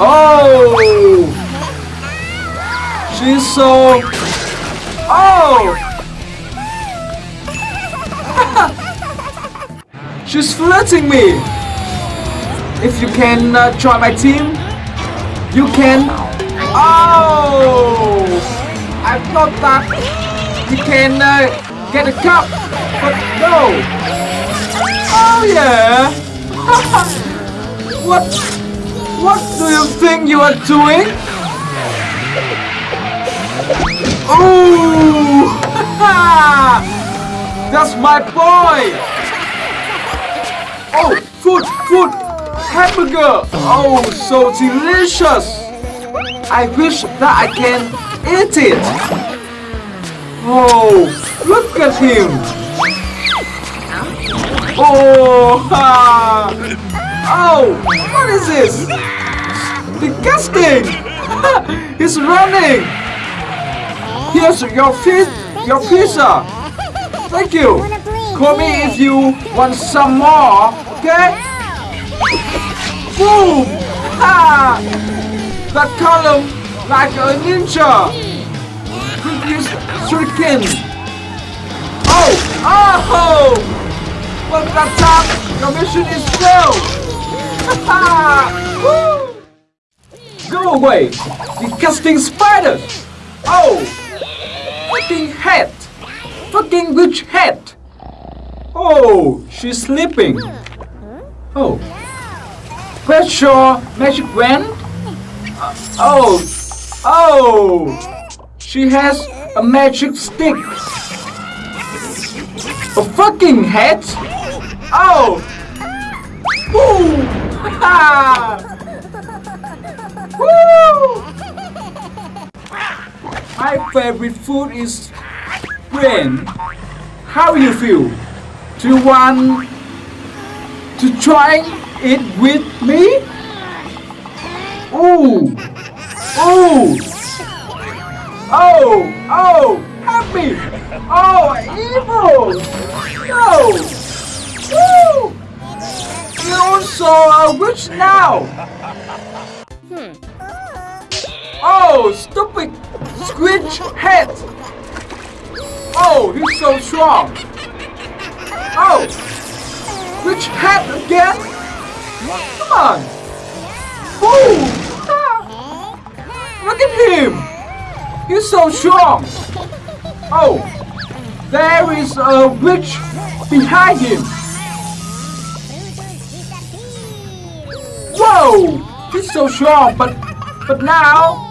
Oh! She's so... Oh! She's flirting me! If you can uh, join my team, you can... Oh! I thought that you can uh, get a cup, but no! Oh yeah! what? What do you think you are doing? Oh! That's my boy! Oh, food, food, hamburger! Oh, so delicious! I wish that I can eat it! Oh, look at him! Oh, ha! What is this? Disgusting! He's running! Here's your fi your pizza! Thank you! Call me if you want some more, okay? Boom! Ha! That column like a ninja! Previous shuriken! Oh! Oh! But that time, your mission is failed! Go away! Disgusting spiders! Oh! Fucking hat! Fucking witch hat! Oh, she's sleeping. Oh. Your magic wand? Uh, oh. Oh! She has a magic stick. A fucking hat? Oh! Woo! My favorite food is brain. How you feel? Do you want to try it with me? Ooh! Ooh! Oh! Oh! Me! Oh! Evil! No! Woo! You're also now! Hmm. Oh! Stupid squidge head! Oh! He's so strong! Oh! Which hat again? Come on! Ooh! Look at him! He's so strong! Oh! There is a witch behind him! He's so strong, but but now